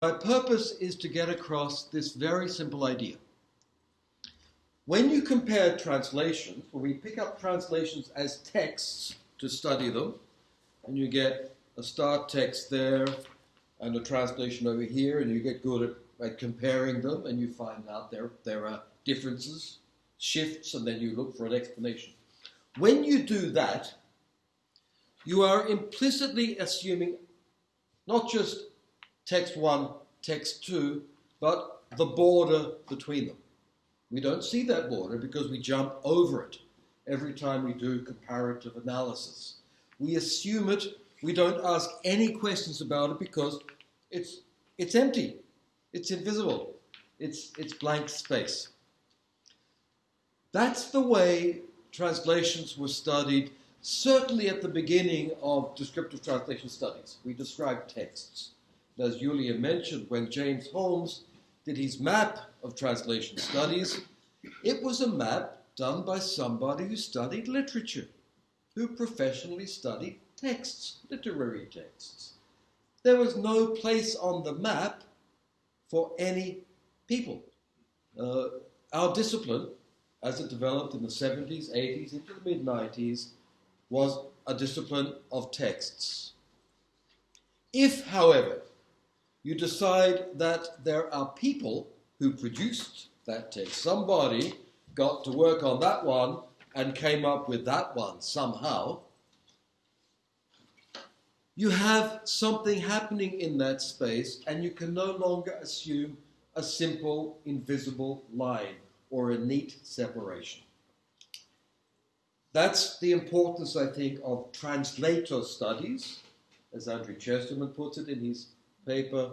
My purpose is to get across this very simple idea. When you compare translations, when we pick up translations as texts to study them, and you get a start text there and a translation over here, and you get good at, at comparing them, and you find out there, there are differences, shifts, and then you look for an explanation. When you do that, you are implicitly assuming not just text one, text two, but the border between them. We don't see that border because we jump over it every time we do comparative analysis. We assume it, we don't ask any questions about it because it's, it's empty, it's invisible, it's, it's blank space. That's the way translations were studied, certainly at the beginning of descriptive translation studies. We describe texts. As Julia mentioned, when James Holmes did his map of translation studies, it was a map done by somebody who studied literature, who professionally studied texts, literary texts. There was no place on the map for any people. Uh, our discipline, as it developed in the 70s, 80s, into the mid 90s, was a discipline of texts. If, however, you decide that there are people who produced that text, somebody got to work on that one and came up with that one somehow, you have something happening in that space and you can no longer assume a simple invisible line or a neat separation. That's the importance, I think, of translator studies, as Andrew Chesterman puts it in his paper.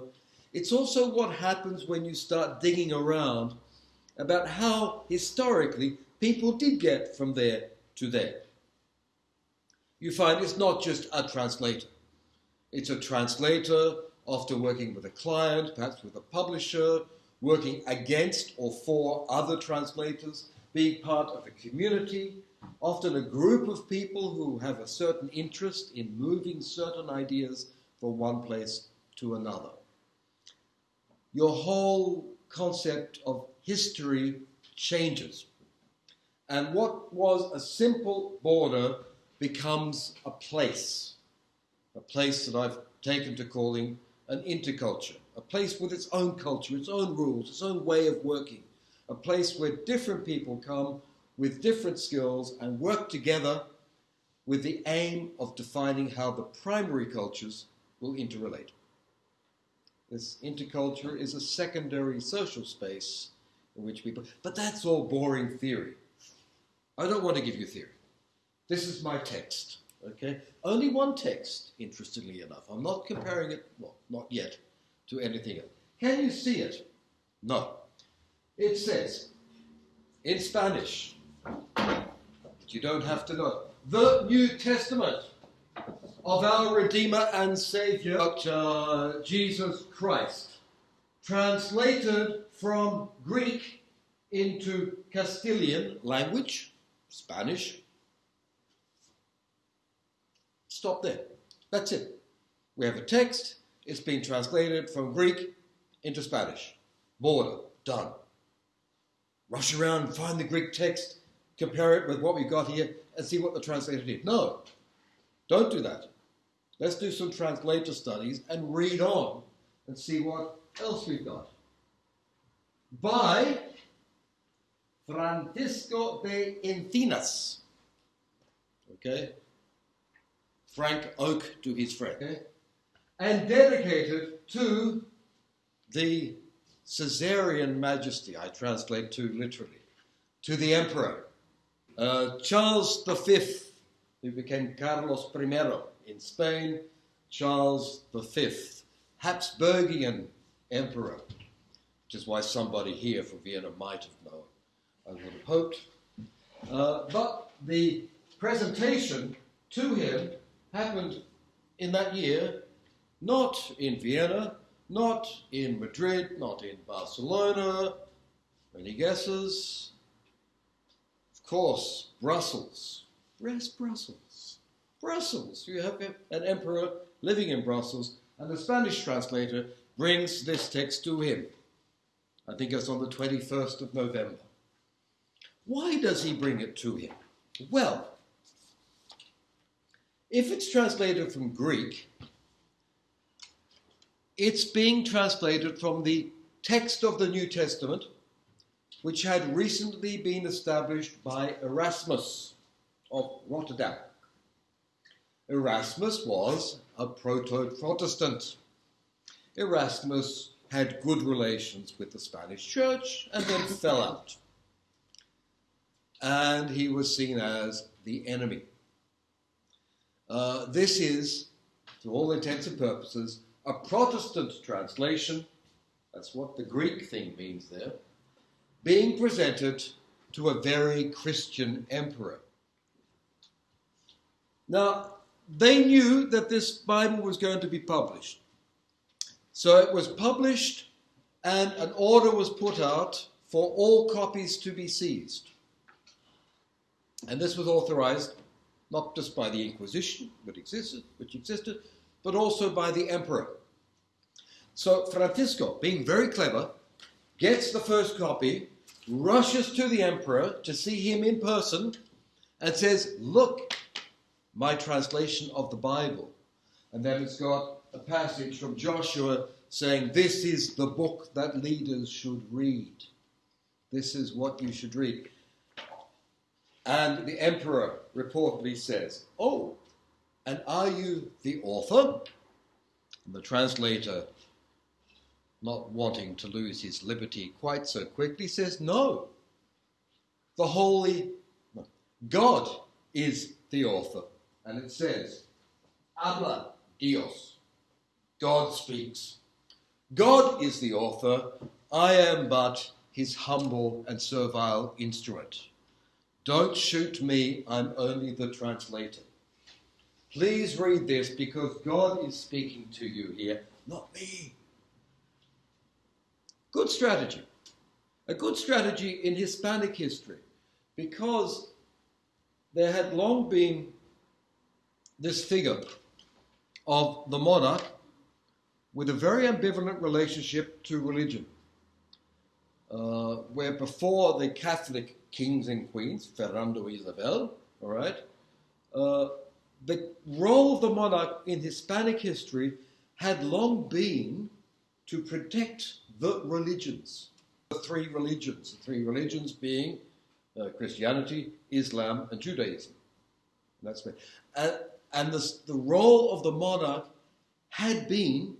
It's also what happens when you start digging around about how historically people did get from there to there. You find it's not just a translator. It's a translator, after working with a client, perhaps with a publisher, working against or for other translators, being part of a community, often a group of people who have a certain interest in moving certain ideas from one place to another. Your whole concept of history changes. And what was a simple border becomes a place, a place that I've taken to calling an interculture, a place with its own culture, its own rules, its own way of working, a place where different people come with different skills and work together with the aim of defining how the primary cultures will interrelate. This interculture is a secondary social space in which people, but that's all boring theory. I don't want to give you theory. This is my text, okay? Only one text, interestingly enough. I'm not comparing it, well, not yet, to anything else. Can you see it? No. It says, in Spanish, but you don't have to know, the New Testament of our Redeemer and Savior, uh, Jesus Christ, translated from Greek into Castilian language, Spanish. Stop there. That's it. We have a text, it's been translated from Greek into Spanish. Border, done. Rush around, find the Greek text, compare it with what we've got here, and see what the translator did. No, don't do that. Let's do some translator studies and read on and see what else we've got. By Francisco de Encinas. Okay? Frank Oak to his friend. Okay? And dedicated to the Caesarian majesty, I translate to literally, to the emperor. Uh, Charles V, who became Carlos I in Spain, Charles V, Habsburgian emperor, which is why somebody here from Vienna might have known. I would have hoped. Uh, but the presentation to him happened in that year, not in Vienna, not in Madrid, not in Barcelona. Any guesses? Of course, Brussels. Where's Brussels? Brussels. You have an emperor living in Brussels, and the Spanish translator brings this text to him. I think it's on the 21st of November. Why does he bring it to him? Well, if it's translated from Greek, it's being translated from the text of the New Testament, which had recently been established by Erasmus of Rotterdam. Erasmus was a proto Protestant. Erasmus had good relations with the Spanish church and then fell out. And he was seen as the enemy. Uh, this is, to all intents and purposes, a Protestant translation. That's what the Greek thing means there. Being presented to a very Christian emperor. Now, they knew that this Bible was going to be published. So it was published, and an order was put out for all copies to be seized. And this was authorized not just by the Inquisition, which existed, which existed, but also by the emperor. So Francisco, being very clever, gets the first copy, rushes to the emperor to see him in person, and says, Look, my translation of the Bible. And then it's got a passage from Joshua saying, This is the book that leaders should read. This is what you should read. And the emperor reportedly says, Oh, and are you the author? And the translator, not wanting to lose his liberty quite so quickly, says, No. The Holy God is the author. And it says, Habla Dios. God speaks. God is the author. I am but his humble and servile instrument. Don't shoot me, I'm only the translator. Please read this because God is speaking to you here, not me. Good strategy. A good strategy in Hispanic history because there had long been this figure of the monarch with a very ambivalent relationship to religion. Uh, where before the Catholic kings and queens, Fernando Isabel, all right, uh, the role of the monarch in Hispanic history had long been to protect the religions, the three religions, the three religions being uh, Christianity, Islam, and Judaism. That's and, and the role of the monarch had been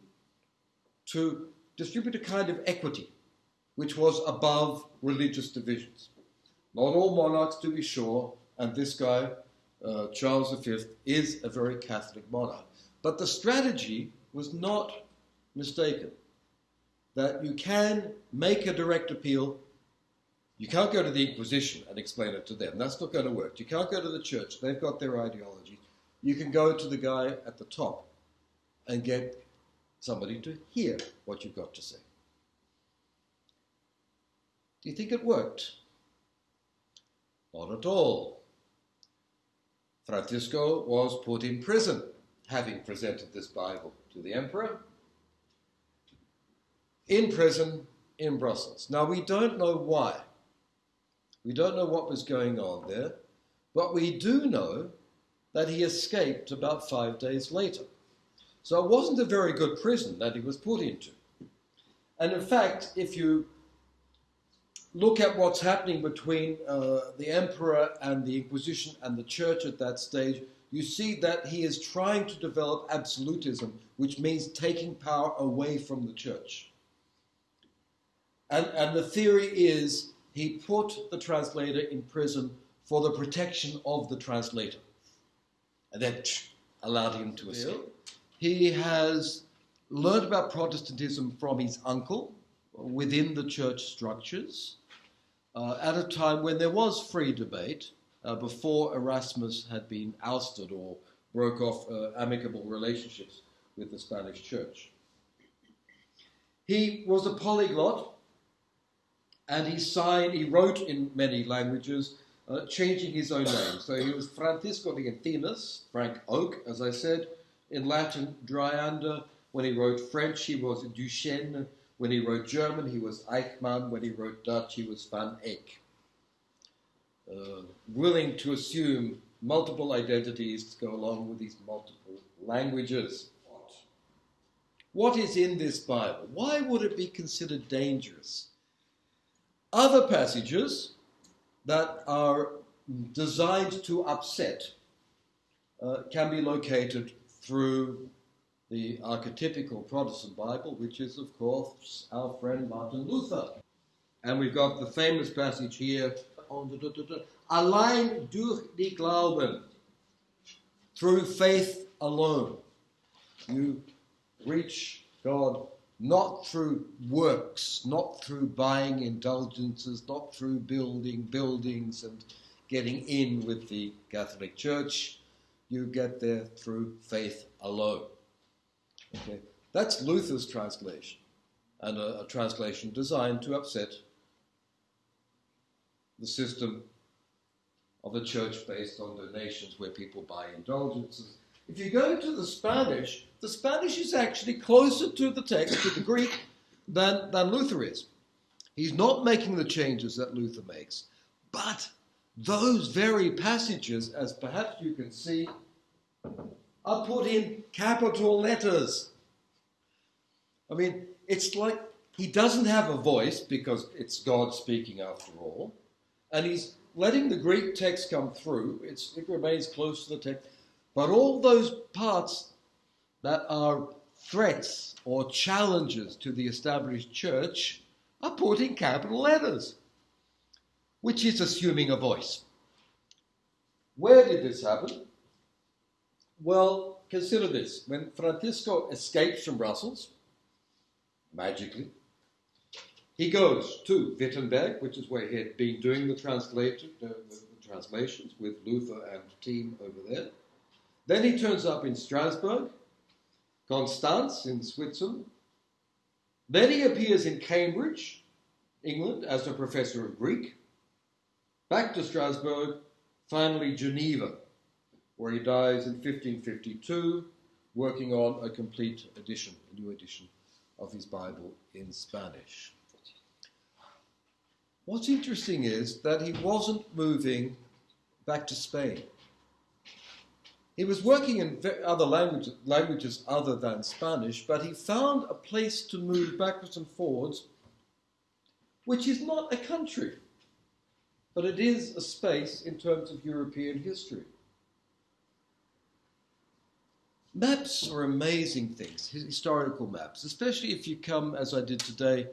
to distribute a kind of equity which was above religious divisions. Not all monarchs, to be sure, and this guy, uh, Charles V, is a very Catholic monarch. But the strategy was not mistaken. That you can make a direct appeal. You can't go to the Inquisition and explain it to them. That's not going to work. You can't go to the church. They've got their ideology. You can go to the guy at the top and get somebody to hear what you've got to say. Do you think it worked? Not at all. Francisco was put in prison, having presented this Bible to the emperor. In prison in Brussels. Now, we don't know why. We don't know what was going on there, but we do know that he escaped about five days later. So it wasn't a very good prison that he was put into. And in fact, if you look at what's happening between uh, the emperor and the Inquisition and the church at that stage, you see that he is trying to develop absolutism, which means taking power away from the church. And, and the theory is he put the translator in prison for the protection of the translator, then allowed him to escape. He has learned about Protestantism from his uncle within the church structures uh, at a time when there was free debate uh, before Erasmus had been ousted or broke off uh, amicable relationships with the Spanish church. He was a polyglot and he signed, he wrote in many languages, uh, changing his own name. So he was Francisco de Encinas, Frank Oak, as I said, in Latin, Dryander, When he wrote French, he was Duchesne. When he wrote German, he was Eichmann. When he wrote Dutch, he was Van Eyck. Uh, willing to assume multiple identities to go along with these multiple languages. What is in this Bible? Why would it be considered dangerous? Other passages that are designed to upset uh, can be located through the archetypical Protestant Bible, which is, of course, our friend Martin Luther. And we've got the famous passage here Allein durch die Glauben, through faith alone. You reach God not through works, not through buying indulgences, not through building buildings and getting in with the Catholic Church. You get there through faith alone. Okay, that's Luther's translation, and a, a translation designed to upset the system of a church based on donations where people buy indulgences. If you go to the Spanish, the Spanish is actually closer to the text, to the Greek, than, than Luther is. He's not making the changes that Luther makes, but those very passages, as perhaps you can see, are put in capital letters. I mean, it's like he doesn't have a voice because it's God speaking after all, and he's letting the Greek text come through. It's, it remains close to the text, but all those parts that are threats or challenges to the established church are put in capital letters, which is assuming a voice. Where did this happen? Well, consider this. When Francisco escapes from Brussels, magically, he goes to Wittenberg, which is where he had been doing the, the translations with Luther and team over there. Then he turns up in Strasbourg, Constance in Switzerland. Then he appears in Cambridge, England, as a professor of Greek. Back to Strasbourg, finally Geneva, where he dies in 1552, working on a complete edition, a new edition of his Bible in Spanish. What's interesting is that he wasn't moving back to Spain. He was working in other languages, languages other than Spanish, but he found a place to move backwards and forwards, which is not a country, but it is a space in terms of European history. Maps are amazing things, historical maps, especially if you come, as I did today,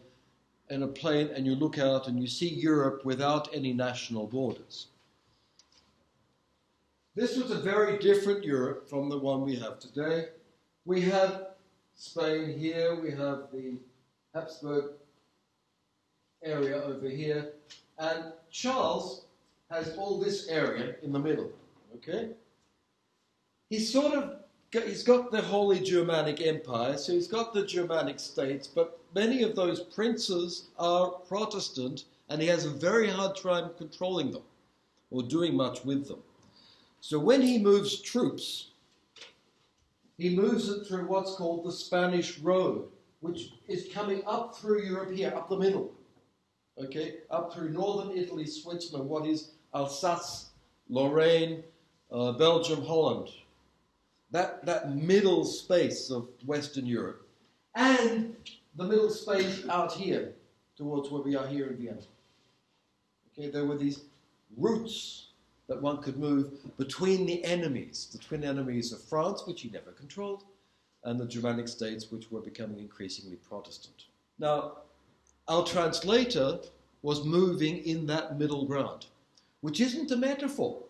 in a plane and you look out and you see Europe without any national borders. This was a very different Europe from the one we have today. We have Spain here, we have the Habsburg area over here, and Charles has all this area in the middle. Okay? He's sort of he's got the Holy Germanic Empire, so he's got the Germanic states, but many of those princes are Protestant, and he has a very hard time controlling them or doing much with them. So when he moves troops, he moves it through what's called the Spanish Road, which is coming up through Europe here, up the middle. Okay, up through northern Italy, Switzerland, what is Alsace, Lorraine, uh, Belgium, Holland, that, that middle space of Western Europe, and the middle space out here towards where we are here in Vienna. Okay, there were these routes that one could move between the enemies, the twin enemies of France, which he never controlled, and the Germanic states, which were becoming increasingly Protestant. Now, our translator was moving in that middle ground, which isn't a metaphor.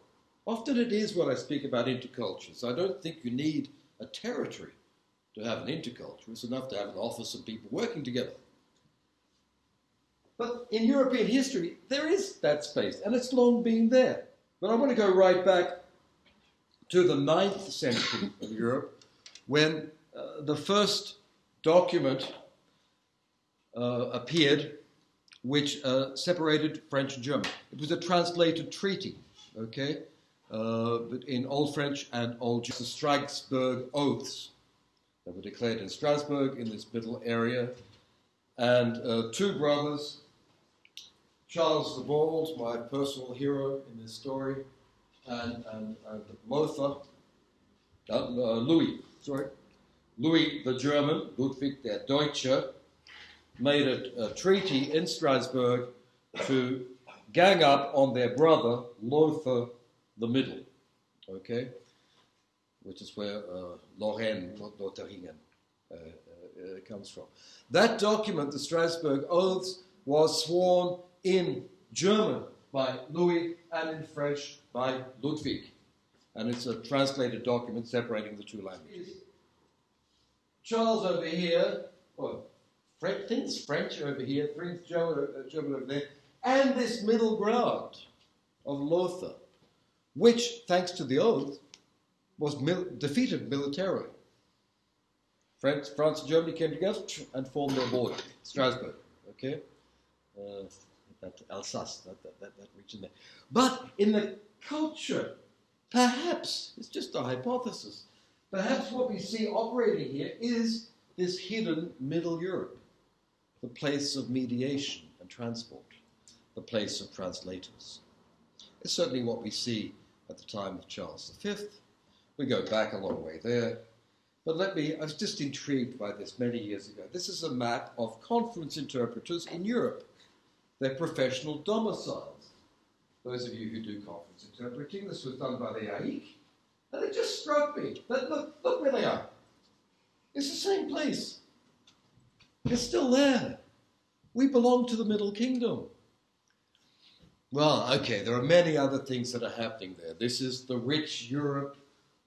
Often it is when I speak about intercultures. I don't think you need a territory to have an interculture. It's enough to have an office and people working together. But in European history, there is that space, and it's long been there. But I want to go right back to the 9th century of Europe, when uh, the first document uh, appeared which uh, separated French and German. It was a translated treaty, okay? uh, in Old French and Old German. the Strasbourg Oaths. that were declared in Strasbourg in this middle area. And uh, two brothers, Charles the Bald, my personal hero in this story, and, and, and Lothar, uh, uh, Louis, sorry, Louis the German, Ludwig der Deutsche, made a, a treaty in Strasbourg to gang up on their brother Lothar the Middle, okay, which is where uh, Lorraine, Lotharingen, uh, uh, comes from. That document, the Strasbourg Oaths, was sworn in German by Louis and in French by Ludwig. And it's a translated document separating the two languages. Charles over here, well, French, things French over here, things German, uh, German over there, and this middle ground of Lothar, which, thanks to the oath, was mil- defeated militarily. France, France and Germany came together and formed their border, Strasbourg, okay? Uh, that Alsace, that, that, that, that region there. But in the culture, perhaps, it's just a hypothesis, perhaps what we see operating here is this hidden Middle Europe, the place of mediation and transport, the place of translators. It's certainly what we see at the time of Charles V. We go back a long way there. But let me, I was just intrigued by this many years ago. This is a map of conference interpreters in Europe, their professional domiciles. Those of you who do conference interpreting, this was done by the AIIC, and it just struck me that look, look where they are. It's the same place. It's still there. We belong to the Middle Kingdom. Well, okay, there are many other things that are happening there. This is the rich Europe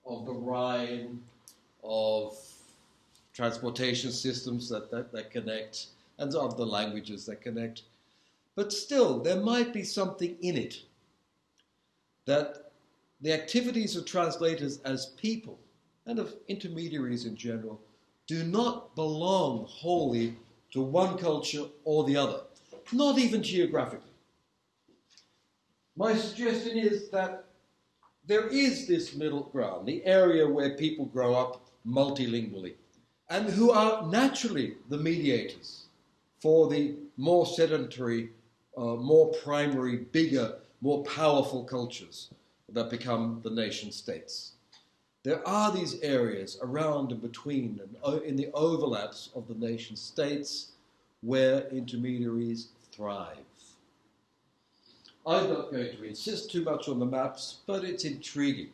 of the Rhine, of transportation systems that, that, that connect, and of the languages that connect. But still, there might be something in it that the activities of translators as people and of intermediaries in general do not belong wholly to one culture or the other, not even geographically. My suggestion is that there is this middle ground, the area where people grow up multilingually, and who are naturally the mediators for the more sedentary, uh, more primary, bigger, more powerful cultures that become the nation states. There are these areas around and between and in the overlaps of the nation states where intermediaries thrive. I'm not going to insist too much on the maps, but it's intriguing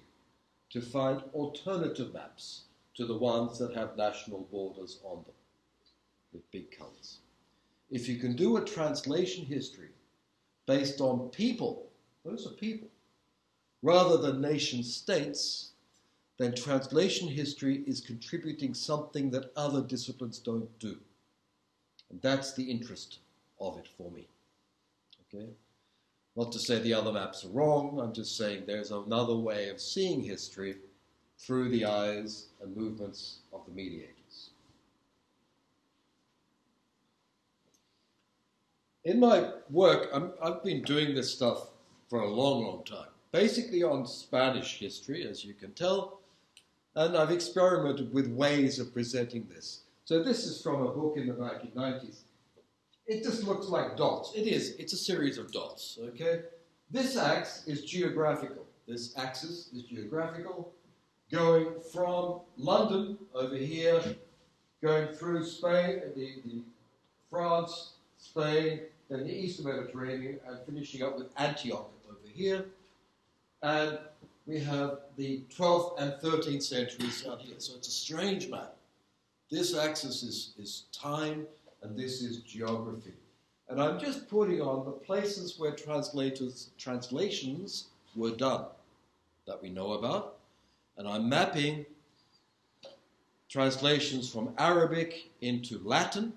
to find alternative maps to the ones that have national borders on them with big colours. If you can do a translation history based on people, those are people, rather than nation states, then translation history is contributing something that other disciplines don't do. And that's the interest of it for me. Okay? Not to say the other maps are wrong, I'm just saying there's another way of seeing history through the eyes and movements of the mediators. In my work, i have been doing this stuff for a long, long time, basically on Spanish history, as you can tell, and I've experimented with ways of presenting this. So this is from a book in the 1990s. It just looks like dots. It is. It's a series of dots, okay? This axis is geographical. This axis is geographical going from London over here, going through Spain, the, the France, Spain, then the Eastern Mediterranean, and finishing up with Antioch over here. And we have the 12th and 13th centuries out here. So it's a strange map. This axis is, is time, and this is geography. And I'm just putting on the places where translators, translations were done that we know about, and I'm mapping translations from Arabic into Latin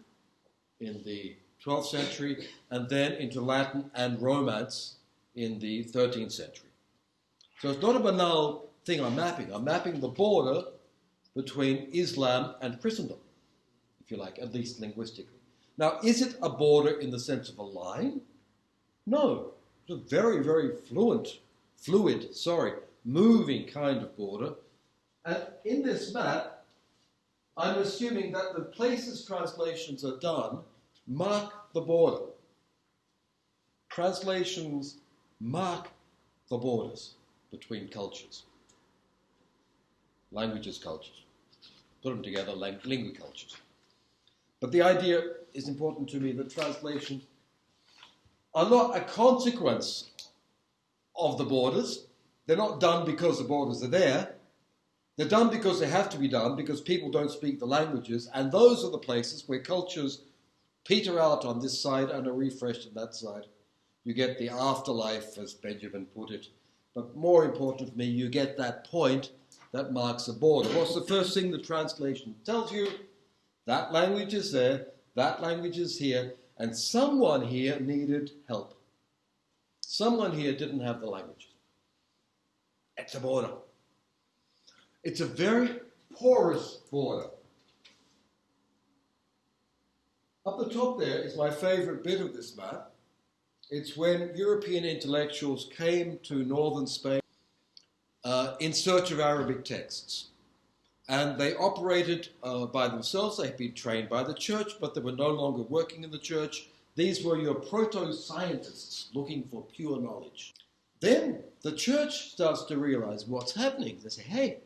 in the 12th century, and then into Latin and Romance in the 13th century. So it's not a banal thing I'm mapping. I'm mapping the border between Islam and Christendom, if you like, at least linguistically. Now, is it a border in the sense of a line? No. It's a very, very fluent, fluid, sorry, moving kind of border. And in this map, I'm assuming that the places translations are done mark the border. Translations mark the borders between cultures, languages, cultures. Put them together, lingua cultures. But the idea is important to me that translations are not a consequence of the borders. They're not done because the borders are there. They're done because they have to be done, because people don't speak the languages, and those are the places where cultures peter out on this side and are refreshed on that side. You get the afterlife, as Benjamin put it. But more important for me, you get that point that marks a border. What's the first thing the translation tells you? That language is there, that language is here, and someone here needed help. Someone here didn't have the language. It's a border. It's a very porous border. Up the top there is my favorite bit of this map. It's when European intellectuals came to northern Spain uh, in search of Arabic texts. And they operated uh, by themselves. They had been trained by the church, but they were no longer working in the church. These were your proto scientists looking for pure knowledge. Then the church starts to realize what's happening. They say, hey,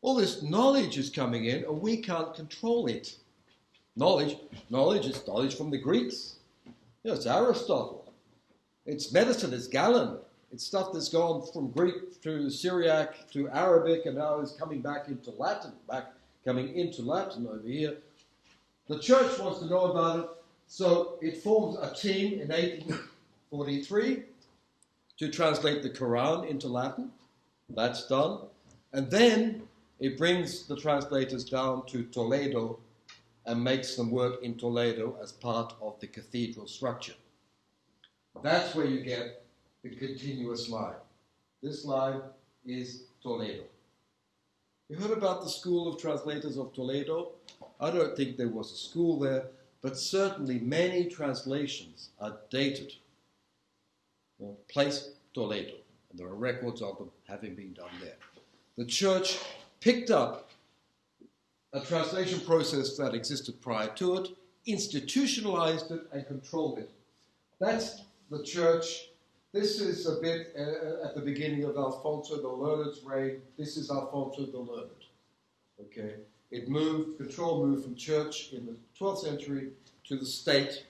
all this knowledge is coming in and we can't control it. Knowledge, knowledge is knowledge from the Greeks. You know, it's Aristotle. It's medicine, it's Galen. It's stuff that's gone from Greek to Syriac to Arabic and now is coming back into Latin, back coming into Latin over here. The church wants to know about it, so it forms a team in 1843 to translate the Quran into Latin. That's done. And then it brings the translators down to Toledo and makes them work in Toledo as part of the cathedral structure. That's where you get the continuous line. This line is Toledo. You heard about the School of Translators of Toledo? I don't think there was a school there, but certainly many translations are dated. Well, place Toledo, and there are records of them having been done there. The church picked up a translation process that existed prior to it, institutionalized it, and controlled it. That's the church. This is a bit uh, at the beginning of Alfonso the Learned's reign. This is Alfonso the Learned. Okay, it moved, control moved from church in the 12th century to the state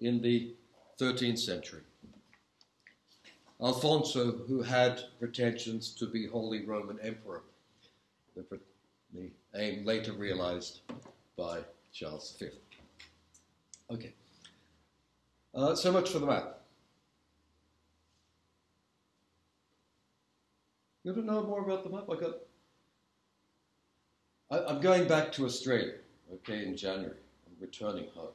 in the 13th century. Alfonso, who had pretensions to be Holy Roman Emperor, the, the aim later realized by Charles V. Okay. Uh, so much for the map. You want to know more about the map? I got. I, am going back to Australia, okay, in January. I'm returning home.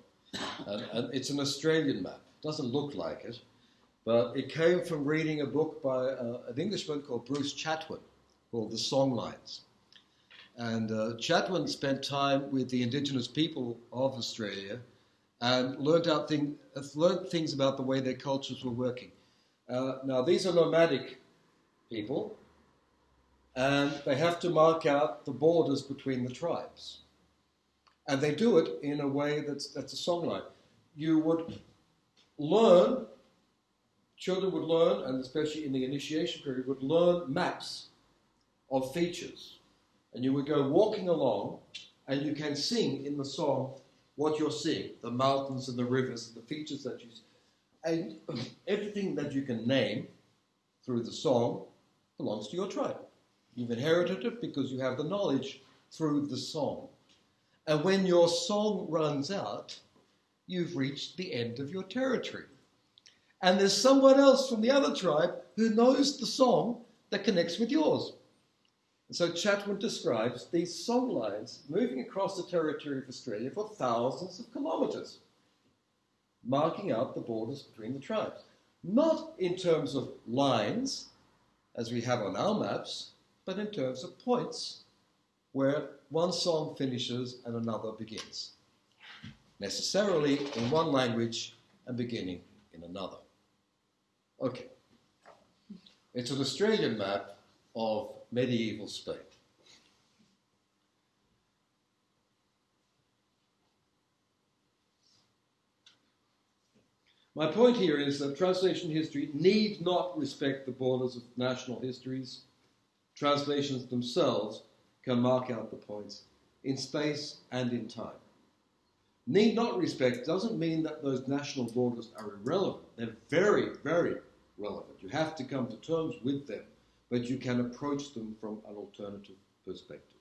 And, and, it's an Australian map. It Doesn't look like it, but it came from reading a book by uh, an Englishman called Bruce Chatwin called The Songlines. And uh, Chatwin spent time with the indigenous people of Australia and learned, out thing, learned things about the way their cultures were working. Uh, now, these are nomadic people, and they have to mark out the borders between the tribes. And they do it in a way that's, that's a songline. You would learn, children would learn, and especially in the initiation period, would learn maps of features and you would go walking along and you can sing in the song what you're seeing the mountains and the rivers and the features that you see. And everything that you can name through the song belongs to your tribe. You've inherited it because you have the knowledge through the song. And when your song runs out, you've reached the end of your territory. And there's someone else from the other tribe who knows the song that connects with yours. And so Chatwin describes these song lines moving across the territory of Australia for thousands of kilometres, marking out the borders between the tribes. Not in terms of lines, as we have on our maps, but in terms of points where one song finishes and another begins. Necessarily in one language and beginning in another. Okay. It's an Australian map of medieval state. My point here is that translation history need not respect the borders of national histories. Translations themselves can mark out the points in space and in time. Need not respect doesn't mean that those national borders are irrelevant. They're very, very relevant. You have to come to terms with them but you can approach them from an alternative perspective.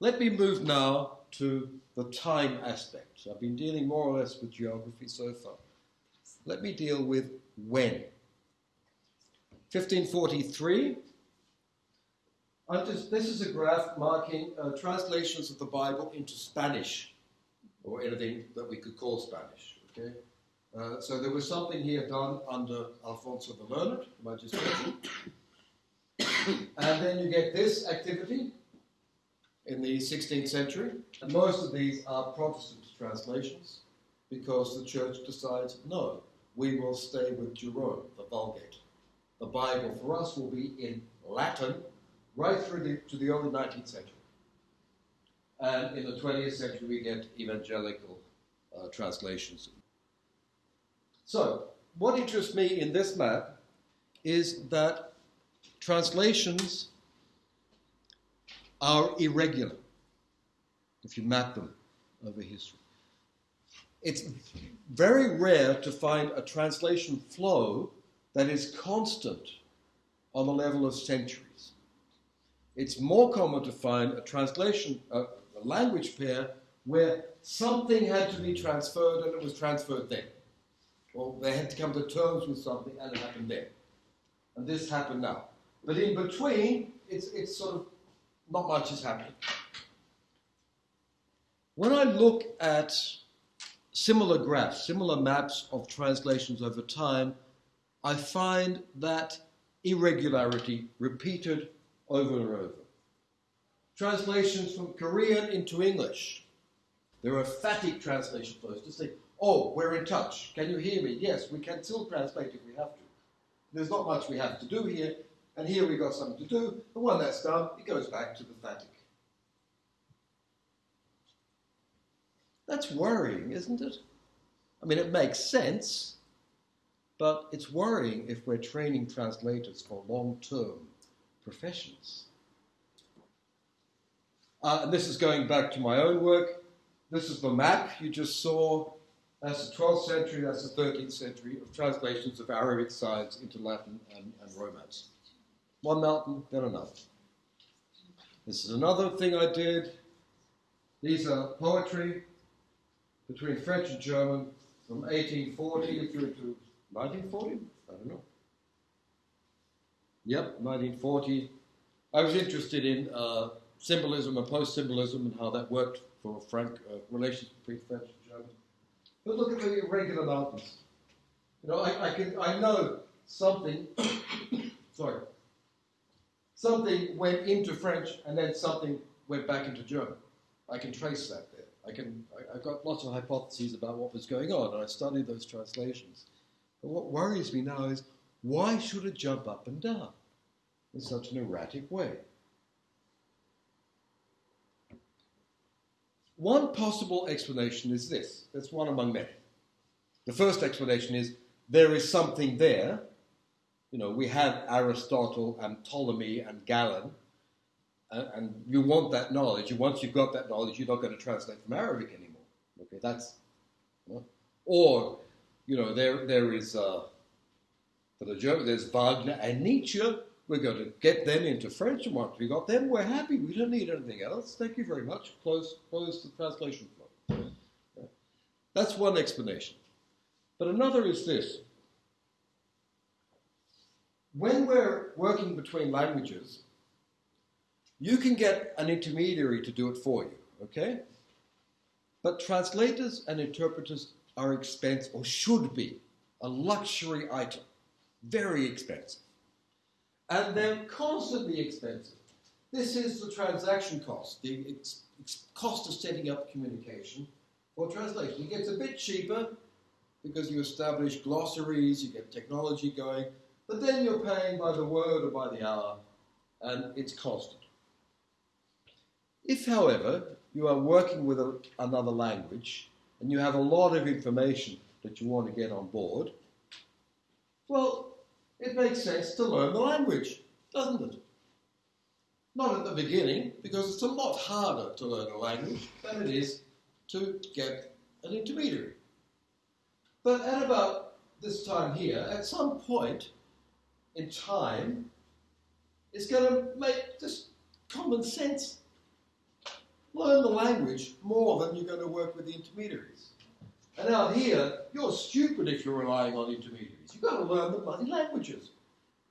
Let me move now to the time aspect. I've been dealing more or less with geography so far. Let me deal with when. 1543. Just, this is a graph marking uh, translations of the Bible into Spanish, or anything that we could call Spanish. Okay, uh, so there was something here done under Alfonso the Learned, just mentioned. and then you get this activity in the 16th century. And most of these are Protestant translations because the church decides no, we will stay with Jerome, the Vulgate. The Bible for us will be in Latin right through the, to the early 19th century. And in the 20th century, we get evangelical uh, translations. So, what interests me in this map is that translations are irregular if you map them over history. It's very rare to find a translation flow that is constant on the level of centuries. It's more common to find a translation, a, a language pair, where something had to be transferred and it was transferred then. Or they had to come to terms with something and it happened then. And this happened now. But in between, it's, it's sort of not much is happening. When I look at similar graphs, similar maps of translations over time, I find that irregularity repeated over and over. Translations from Korean into English. There are phatic translation flows to say, oh, we're in touch. Can you hear me? Yes, we can still translate if we have to. There's not much we have to do here. And here we've got something to do, and when that's done, it goes back to the phatic. That's worrying, isn't it? I mean, it makes sense, but it's worrying if we're training translators for long term professions. Uh, and this is going back to my own work. This is the map you just saw. That's the 12th century, that's the 13th century of translations of Arabic science into Latin and, and Romance one mountain, then another. This is another thing I did. These are poetry between French and German from 1840 through to 1940? I don't know. Yep, 1940. I was interested in uh, symbolism and post symbolism and how that worked for Frank, uh, relations between French. But look at the irregular mountains. You know, I, I, can, I know something, sorry, something went into French and then something went back into German. I can trace that there. I can, I, have got lots of hypotheses about what was going on, and I studied those translations. But what worries me now is why should it jump up and down in such an erratic way? One possible explanation is this. That's one among many. The first explanation is there is something there you know, we have Aristotle and Ptolemy and Galen, and, and, you want that knowledge. And once you've got that knowledge, you're not going to translate from Arabic anymore. Okay, that's, or, you know, there there is uh, for the German, there's Wagner and Nietzsche. We're going to get them into French, and once we got them, we're happy. We don't need anything else. Thank you very much. Close, close the translation flow. That's one explanation. But another is this when we're working between languages, you can get an intermediary to do it for you, okay? But translators and interpreters are expensive, or should be, a luxury item. Very expensive. And they're constantly expensive. This is the transaction cost, the ex- cost of setting up communication for translation. It gets a bit cheaper because you establish glossaries, you get technology going, but then you're paying by the word or by the hour, and it's constant. If, however, you are working with a, another language and you have a lot of information that you want to get on board, well, it makes sense to learn the language, doesn't it? Not at the beginning, because it's a lot harder to learn a language than it is to get an intermediary. But at about this time here, at some point in time, it's going to make just common sense. Learn the language more than you're going to work with the intermediaries. And out here, you're stupid if you're relying on intermediaries. You've got to learn the bloody languages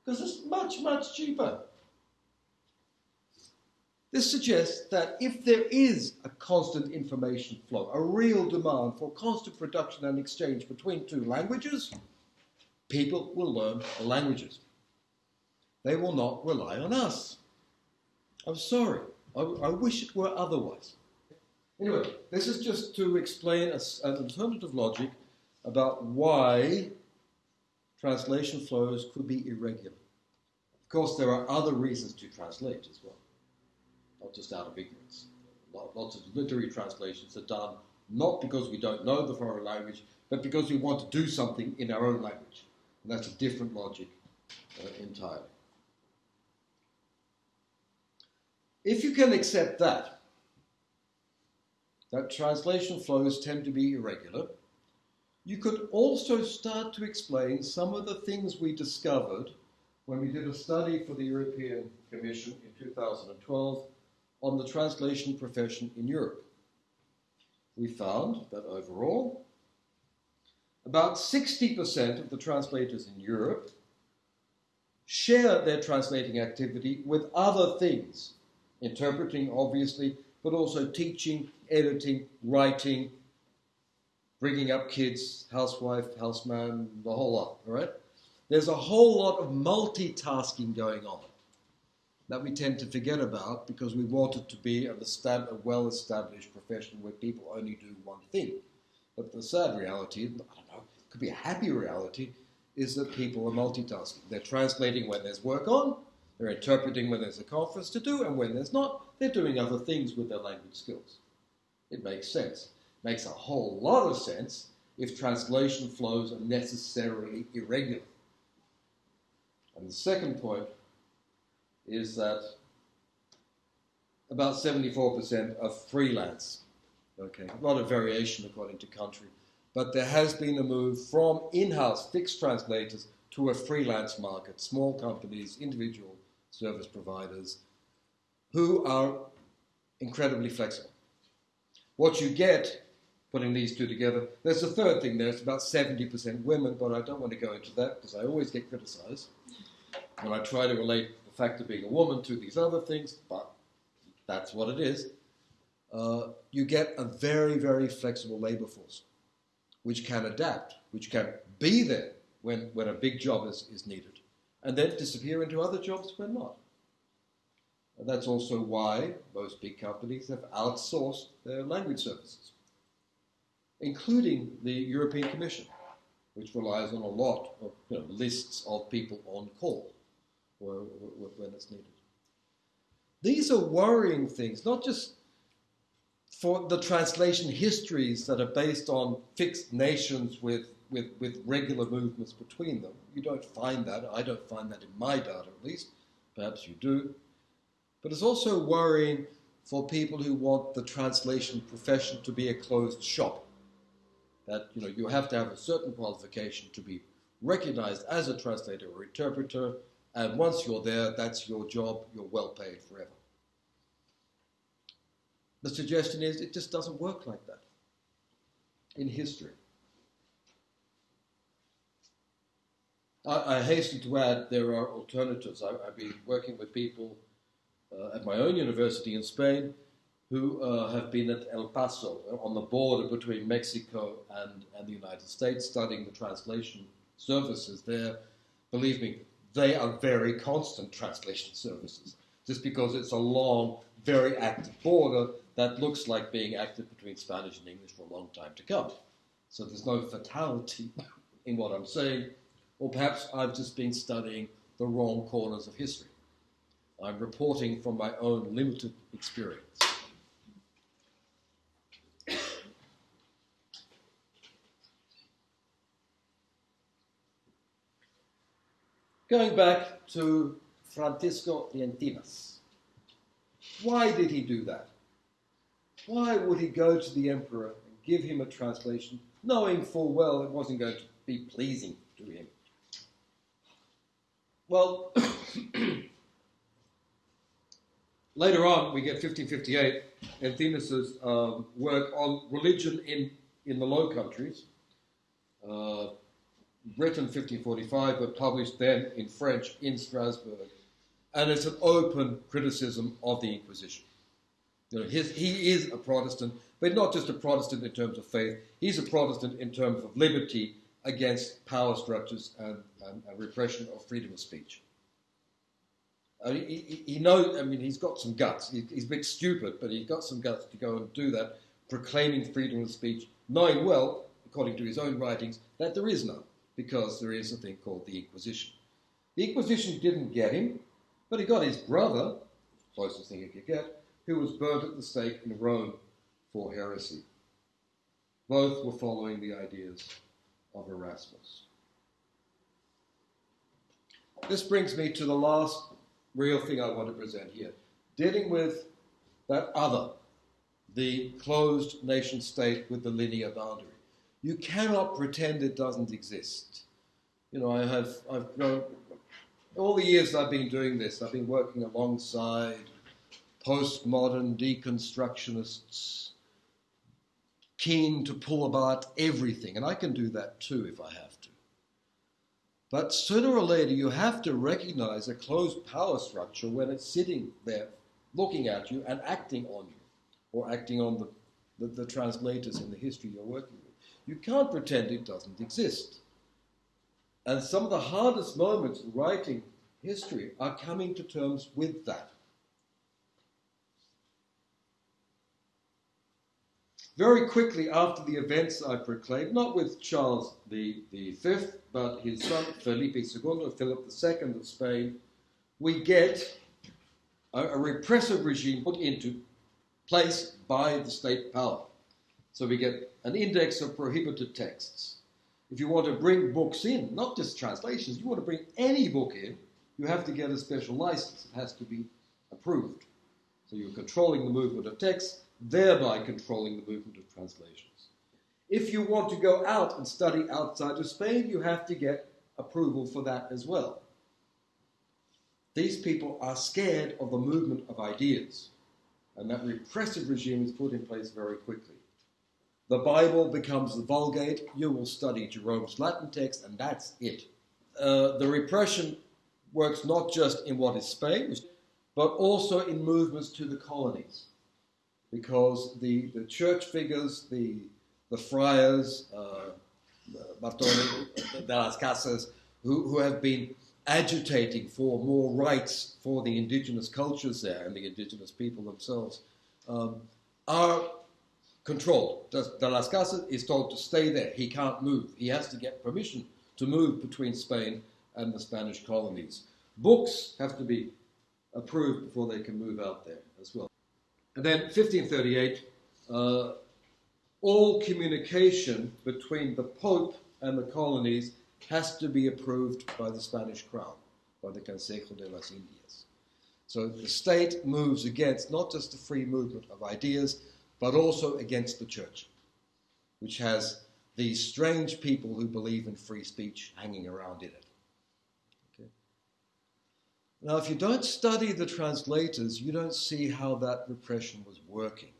because it's much, much cheaper. This suggests that if there is a constant information flow, a real demand for constant production and exchange between two languages, people will learn the languages. They will not rely on us. I'm sorry. I, I wish it were otherwise. Anyway, this is just to explain an alternative logic about why translation flows could be irregular. Of course, there are other reasons to translate as well not just out of ignorance. Lots of literary translations are done not because we don't know the foreign language, but because we want to do something in our own language. And that's a different logic uh, entirely. If you can accept that, that translation flows tend to be irregular, you could also start to explain some of the things we discovered when we did a study for the European Commission in 2012 on the translation profession in Europe. We found that overall, about 60% of the translators in Europe share their translating activity with other things, interpreting, obviously, but also teaching, editing, writing, bringing up kids, housewife, houseman, the whole lot, all right? There's a whole lot of multitasking going on that we tend to forget about because we want it to be a well-established profession where people only do one thing. But the sad reality, I don't know, could be a happy reality, is that people are multitasking. They're translating when there's work on, they're interpreting when there's a conference to do, and when there's not, they're doing other things with their language skills. It makes sense. Makes a whole lot of sense if translation flows are necessarily irregular. And the second point is that about 74% are freelance. Okay, a lot of variation according to country. But there has been a move from in-house fixed translators to a freelance market, small companies, individual service providers, who are incredibly flexible. What you get, putting these two together, there's a third thing there, it's about 70% women, but I don't want to go into that because I always get criticized when I try to relate the fact of being a woman to these other things, but that's what it is. Uh, you get a very, very flexible labor force, which can adapt, which can be there when, when a big job is, is needed, and then disappear into other jobs when not. And that's also why most big companies have outsourced their language services, including the European Commission, which relies on a lot of you know, lists of people on call when it's needed. These are worrying things, not just for the translation histories that are based on fixed nations with, with, with regular movements between them. You don't find that. I don't find that in my data, at least. Perhaps you do. But it's also worrying for people who want the translation profession to be a closed shop. That you know you have to have a certain qualification to be recognized as a translator or interpreter, and once you're there, that's your job, you're well paid forever. The suggestion is it just doesn't work like that in history. I, I hasten to add there are alternatives. I, have been working with people uh, at my own university in Spain who uh, have been at El Paso uh, on the border between Mexico and, and the United States studying the translation services there. Believe me, they are very constant translation services. Just because it's a long, very active border that looks like being active between Spanish and English for a long time to come. So there's no fatality in what I'm saying, or perhaps I've just been studying the wrong corners of history. I'm reporting from my own limited experience. Going back to Francisco de Encinas. Why did he do that? Why would he go to the emperor and give him a translation, knowing full well it wasn't going to be pleasing to him? Well, later on, we get 1558, Encinas' um, work on religion in, in the Low Countries. Uh, written 1545, but published then in French in Strasbourg. And it's an open criticism of the Inquisition. You know, his, he is a Protestant, but not just a Protestant in terms of faith. He's a Protestant in terms of liberty against power structures and, and, and repression of freedom of speech. I mean, he, he, knows, I mean, he's got some guts. He, he's a bit stupid, but he's got some guts to go and do that, proclaiming freedom of speech, knowing well, according to his own writings, that there is none because there is a thing called the Inquisition. The Inquisition didn't get him, but he got his brother, closest thing he could get, who was burnt at the stake in Rome for heresy. Both were following the ideas of Erasmus. This brings me to the last real thing I want to present here dealing with that other, the closed nation state with the linear boundary. You cannot pretend it doesn't exist. You know, I have, I've grown, all the years I've been doing this, I've been working alongside postmodern deconstructionists, keen to pull apart everything, and I can do that too if I have to. But sooner or later, you have to recognize a closed power structure when it's sitting there looking at you and acting on you, or acting on the, the, the translators in the history you're working with. You can't pretend it doesn't exist. And some of the hardest moments in writing history are coming to terms with that. Very quickly after the events I proclaimed, not with Charles the, the Fifth, but his son Felipe II, Philip II of Spain, we get a, a repressive regime put into place by the state power. So we get an index of prohibited texts. If you want to bring books in, not just translations, you want to bring any book in, you have to get a special license. It has to be approved. So you're controlling the movement of texts, thereby controlling the movement of translations. If you want to go out and study outside of Spain, you have to get approval for that as well. These people are scared of the movement of ideas, and that repressive regime is put in place very quickly. The Bible becomes the Vulgate. You will study Jerome's Latin text, and that's it. Uh, the repression works not just in what is Spain, but also in movements to the colonies. Because the, the church figures, the, the friars, uh, Bartolomé de las Casas, who, who have been agitating for more rights for the indigenous cultures there and the indigenous people themselves, um, are controlled. De Las Casas is told to stay there. He can't move. He has to get permission to move between Spain and the Spanish colonies. Books have to be approved before they can move out there as well. And then 1538, uh, all communication between the Pope and the colonies has to be approved by the Spanish crown, by the Consejo de las Indias. So the state moves against not just the free movement of ideas, but also against the church, which has these strange people who believe in free speech hanging around in it. Okay? Now, if you don't study the translators, you don't see how that repression was working.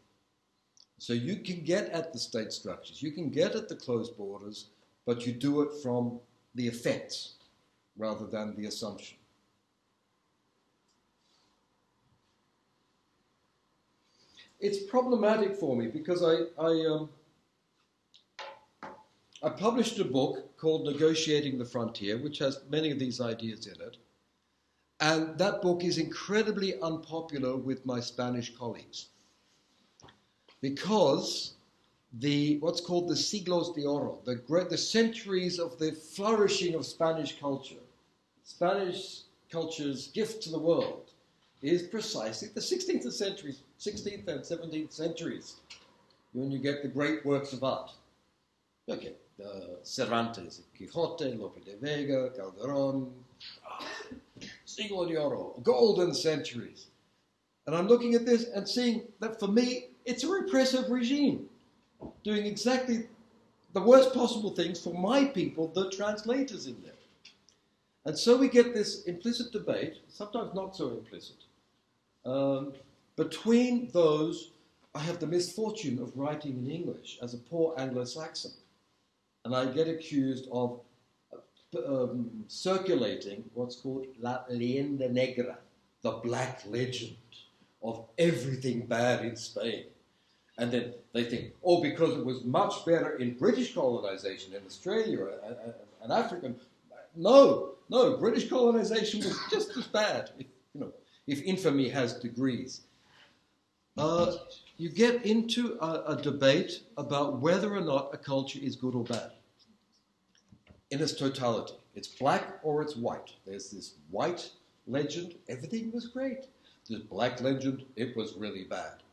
So you can get at the state structures, you can get at the closed borders, but you do it from the effects rather than the assumption. It's problematic for me because I, I, um, I published a book called Negotiating the Frontier, which has many of these ideas in it. And that book is incredibly unpopular with my Spanish colleagues because the what's called the siglos de oro, the, great, the centuries of the flourishing of Spanish culture, Spanish culture's gift to the world, is precisely the 16th century, 16th and 17th centuries when you get the great works of art. Okay, uh, Cervantes, Quixote, Lope de Vega, Calderon, Siglo de Oro, golden centuries. And I'm looking at this and seeing that for me, it's a repressive regime doing exactly the worst possible things for my people, the translators in there. And so we get this implicit debate, sometimes not so implicit, um, between those. I have the misfortune of writing in English as a poor Anglo Saxon, and I get accused of um, circulating what's called La Leyenda Negra, the black legend of everything bad in Spain. And then they think, oh, because it was much better in British colonization in Australia and, and, and Africa. No, no, British colonization was just as bad, if, infamy has degrees. Uh, you get into a, a debate about whether or not a culture is good or bad in its totality. It's black or it's white. There's this white legend, everything was great. This black legend, it was really bad.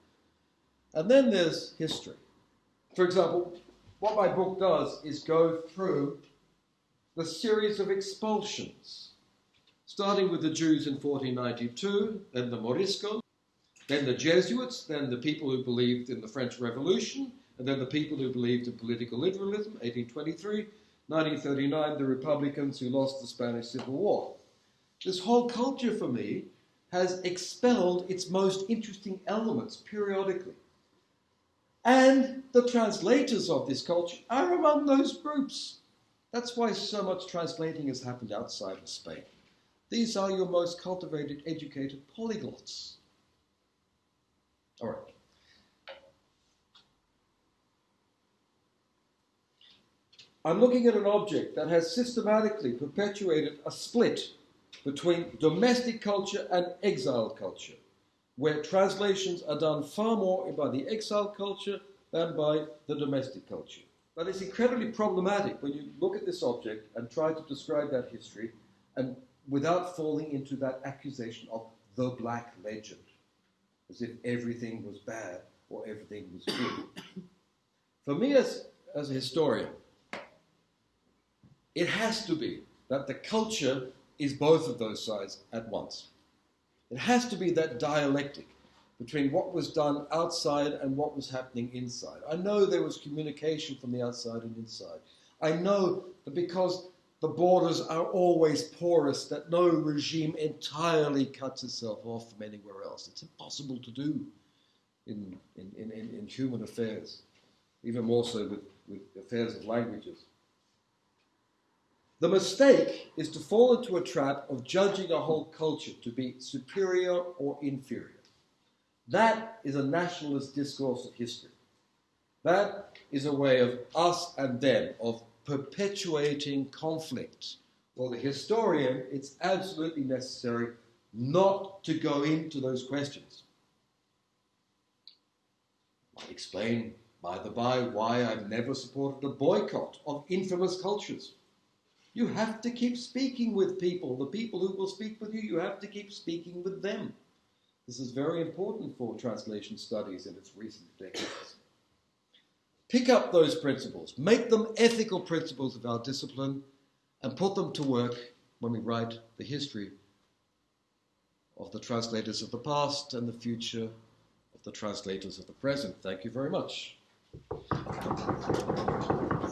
And then there's history. For example, what my book does is go through the series of expulsions, starting with the Jews in 1492, then the Moriscos, then the Jesuits, then the people who believed in the French Revolution, and then the people who believed in political liberalism, 1823, 1939, the Republicans who lost the Spanish Civil War. This whole culture for me has expelled its most interesting elements periodically. And the translators of this culture are among those groups. That's why so much translating has happened outside of Spain. These are your most cultivated, educated polyglots. All right. I'm looking at an object that has systematically perpetuated a split between domestic culture and exile culture where translations are done far more by the exile culture than by the domestic culture. But it's incredibly problematic when you look at this object and try to describe that history and without falling into that accusation of the black legend, as if everything was bad or everything was good. For me as, as a historian, it has to be that the culture is both of those sides at once. It has to be that dialectic between what was done outside and what was happening inside. I know there was communication from the outside and inside. I know that because the borders are always porous, that no regime entirely cuts itself off from anywhere else. It's impossible to do in, in, in, in human affairs, even more so with, with affairs of languages. The mistake is to fall into a trap of judging a whole culture to be superior or inferior. That is a nationalist discourse of history. That is a way of us and them, of perpetuating conflict. Well, the historian, it's absolutely necessary not to go into those questions. I explain, by the by, why I've never supported a boycott of infamous cultures. You have to keep speaking with people. The people who will speak with you, you have to keep speaking with them. This is very important for translation studies in its recent decades. Pick up those principles, make them ethical principles of our discipline, and put them to work when we write the history of the translators of the past and the future of the translators of the present. Thank you very much.